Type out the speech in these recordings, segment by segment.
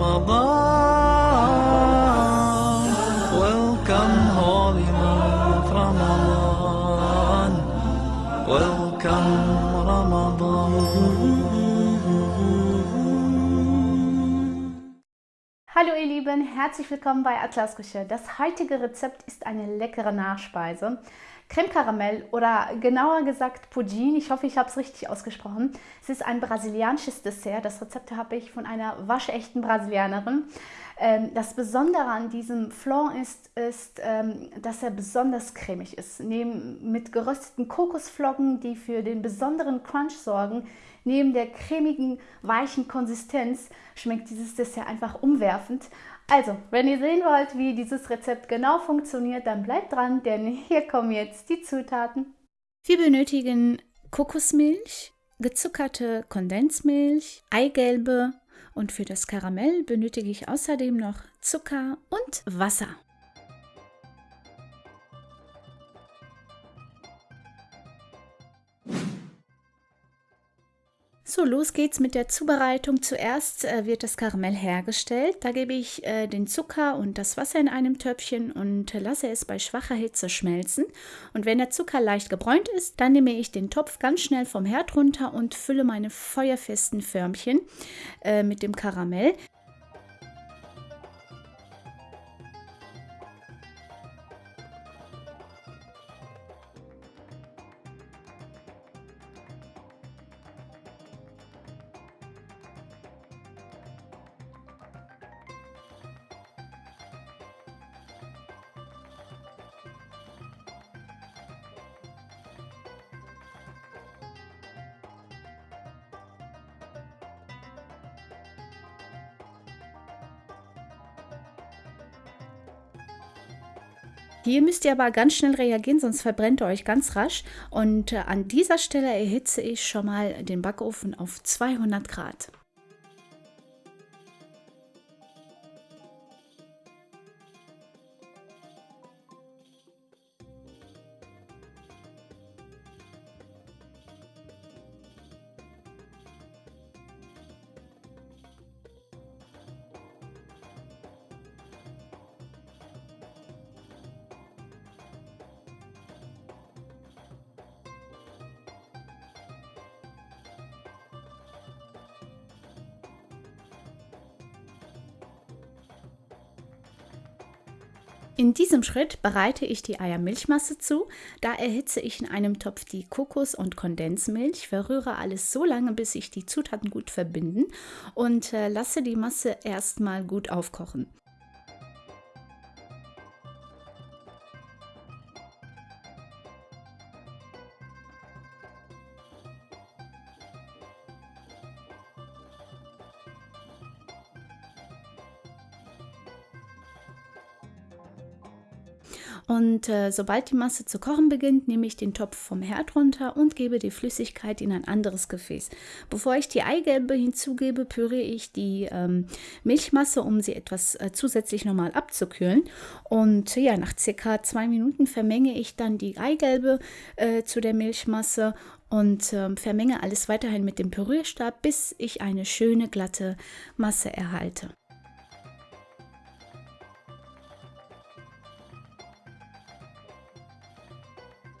Ramadan. Welcome, holy month Ramadan. Welcome, Ramadan. Hallo ihr Lieben, herzlich willkommen bei Atlas Küche. Das heutige Rezept ist eine leckere Nachspeise. Creme Caramel oder genauer gesagt Poutine. Ich hoffe, ich habe es richtig ausgesprochen. Es ist ein brasilianisches Dessert. Das Rezept habe ich von einer waschechten Brasilianerin. Ähm, das Besondere an diesem Flan ist, ist ähm, dass er besonders cremig ist. Neben, mit gerösteten Kokosflocken, die für den besonderen Crunch sorgen, neben der cremigen, weichen Konsistenz schmeckt dieses Dessert einfach umwerfend. Also, wenn ihr sehen wollt, wie dieses Rezept genau funktioniert, dann bleibt dran, denn hier kommen jetzt die Zutaten. Wir benötigen Kokosmilch, gezuckerte Kondensmilch, Eigelbe und für das Karamell benötige ich außerdem noch Zucker und Wasser. So, los geht's mit der Zubereitung. Zuerst äh, wird das Karamell hergestellt. Da gebe ich äh, den Zucker und das Wasser in einem Töpfchen und lasse es bei schwacher Hitze schmelzen. Und wenn der Zucker leicht gebräunt ist, dann nehme ich den Topf ganz schnell vom Herd runter und fülle meine feuerfesten Förmchen äh, mit dem Karamell. Hier müsst ihr aber ganz schnell reagieren, sonst verbrennt ihr euch ganz rasch. Und äh, an dieser Stelle erhitze ich schon mal den Backofen auf 200 Grad. In diesem Schritt bereite ich die Eiermilchmasse zu. Da erhitze ich in einem Topf die Kokos- und Kondensmilch, verrühre alles so lange, bis sich die Zutaten gut verbinden und äh, lasse die Masse erstmal gut aufkochen. Und äh, sobald die Masse zu kochen beginnt, nehme ich den Topf vom Herd runter und gebe die Flüssigkeit in ein anderes Gefäß. Bevor ich die Eigelbe hinzugebe, püriere ich die ähm, Milchmasse, um sie etwas äh, zusätzlich nochmal abzukühlen. Und ja, nach circa zwei Minuten vermenge ich dann die Eigelbe äh, zu der Milchmasse und äh, vermenge alles weiterhin mit dem Pürierstab, bis ich eine schöne glatte Masse erhalte.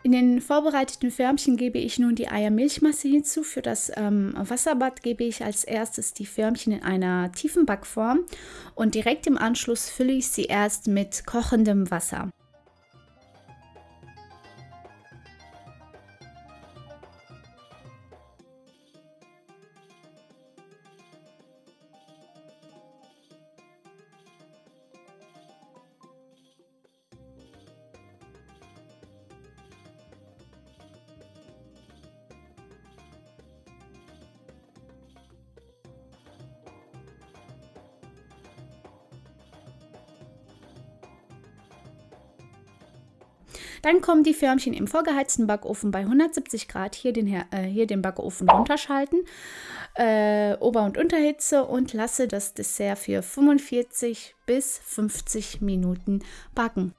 In den vorbereiteten Förmchen gebe ich nun die Eiermilchmasse hinzu. Für das ähm, Wasserbad gebe ich als erstes die Förmchen in einer tiefen Backform und direkt im Anschluss fülle ich sie erst mit kochendem Wasser. Dann kommen die Förmchen im vorgeheizten Backofen bei 170 Grad. Hier den, äh, hier den Backofen runterschalten, äh, Ober- und Unterhitze und lasse das Dessert für 45 bis 50 Minuten backen.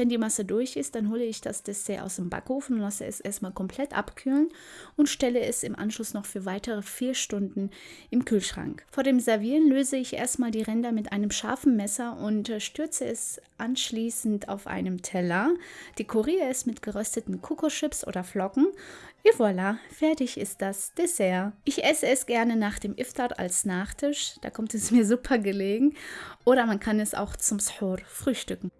Wenn die Masse durch ist, dann hole ich das Dessert aus dem Backofen lasse es erstmal komplett abkühlen und stelle es im Anschluss noch für weitere vier Stunden im Kühlschrank. Vor dem Servieren löse ich erstmal die Ränder mit einem scharfen Messer und äh, stürze es anschließend auf einem Teller, dekoriere es mit gerösteten Kokoschips oder Flocken. Et voilà, fertig ist das Dessert. Ich esse es gerne nach dem Iftar als Nachtisch, da kommt es mir super gelegen. Oder man kann es auch zum Sahur frühstücken.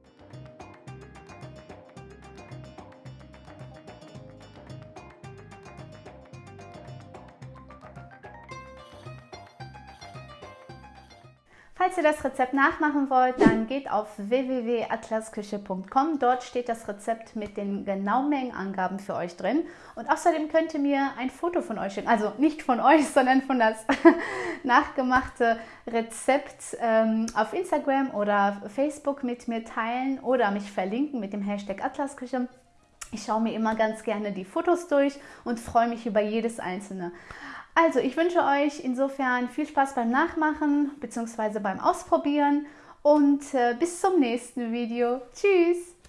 Falls ihr das Rezept nachmachen wollt, dann geht auf www.atlasküche.com. Dort steht das Rezept mit den genauen Mengenangaben für euch drin. Und außerdem könnt ihr mir ein Foto von euch schicken. Also nicht von euch, sondern von das nachgemachte Rezept ähm, auf Instagram oder Facebook mit mir teilen oder mich verlinken mit dem Hashtag Atlasküche. Ich schaue mir immer ganz gerne die Fotos durch und freue mich über jedes einzelne. Also, ich wünsche euch insofern viel Spaß beim Nachmachen bzw. beim Ausprobieren und äh, bis zum nächsten Video. Tschüss!